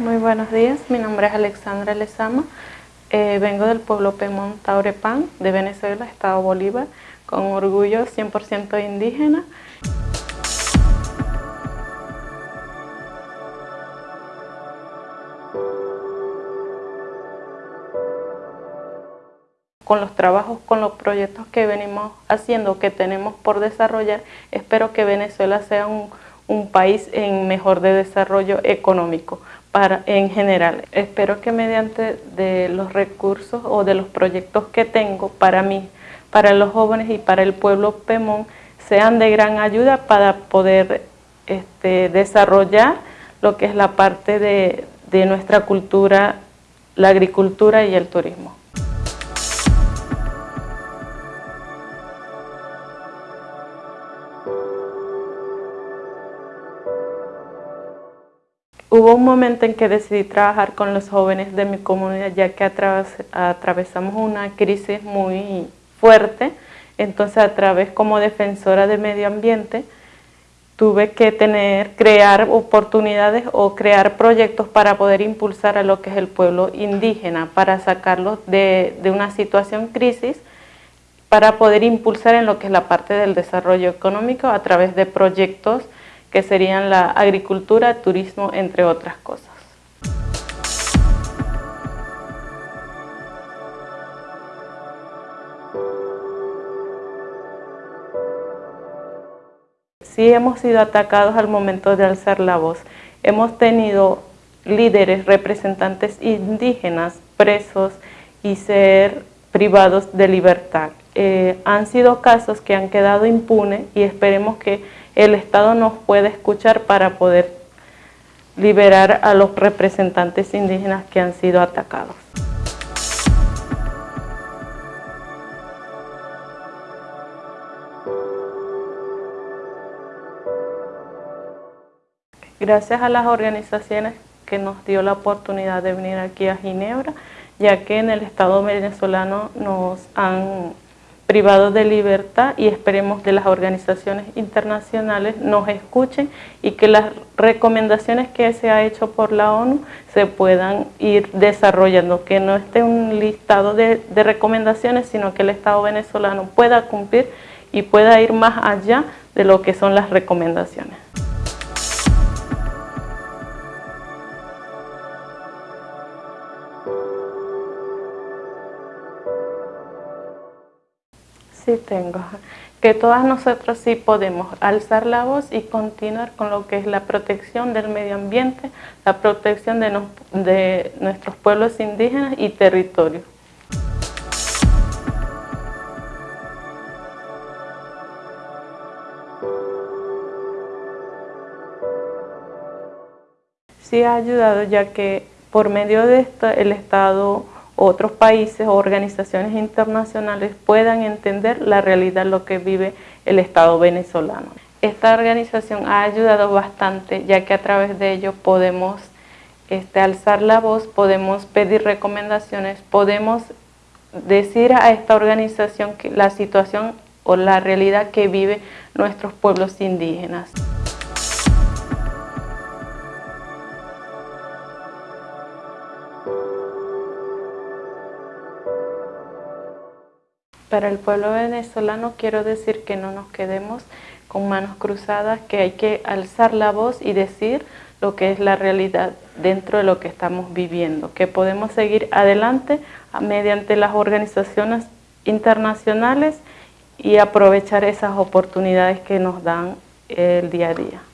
Muy buenos días, mi nombre es Alexandra Lezama, eh, vengo del pueblo Pemón Taurepán de Venezuela, Estado Bolívar, con orgullo 100% indígena. con los trabajos, con los proyectos que venimos haciendo, que tenemos por desarrollar, espero que Venezuela sea un, un país en mejor de desarrollo económico para, en general. Espero que mediante de los recursos o de los proyectos que tengo para mí, para los jóvenes y para el pueblo Pemón, sean de gran ayuda para poder este, desarrollar lo que es la parte de, de nuestra cultura, la agricultura y el turismo. Hubo un momento en que decidí trabajar con los jóvenes de mi comunidad ya que atravesamos una crisis muy fuerte, entonces a través como defensora del medio ambiente tuve que tener, crear oportunidades o crear proyectos para poder impulsar a lo que es el pueblo indígena, para sacarlos de, de una situación crisis, para poder impulsar en lo que es la parte del desarrollo económico a través de proyectos que serían la agricultura, turismo, entre otras cosas. Sí hemos sido atacados al momento de alzar la voz. Hemos tenido líderes, representantes indígenas presos y ser privados de libertad. Eh, han sido casos que han quedado impunes y esperemos que el Estado nos pueda escuchar para poder liberar a los representantes indígenas que han sido atacados. Gracias a las organizaciones que nos dio la oportunidad de venir aquí a Ginebra, ya que en el Estado venezolano nos han privados de libertad y esperemos que las organizaciones internacionales nos escuchen y que las recomendaciones que se ha hecho por la ONU se puedan ir desarrollando, que no esté un listado de, de recomendaciones, sino que el Estado venezolano pueda cumplir y pueda ir más allá de lo que son las recomendaciones. Sí tengo. Que todas nosotros sí podemos alzar la voz y continuar con lo que es la protección del medio ambiente, la protección de, nuestros pueblos indígenas y territorios. Sí ha ayudado ya que por medio de esto el Estado otros países o organizaciones internacionales puedan entender la realidad lo que vive el Estado venezolano. Esta organización ha ayudado bastante ya que a través de ello podemos este, alzar la voz, podemos pedir recomendaciones, podemos decir a esta organización que la situación o la realidad que vive nuestros pueblos indígenas. Para el pueblo venezolano quiero decir que no nos quedemos con manos cruzadas, que hay que alzar la voz y decir lo que es la realidad dentro de lo que estamos viviendo, que podemos seguir adelante mediante las organizaciones internacionales y aprovechar esas oportunidades que nos dan el día a día.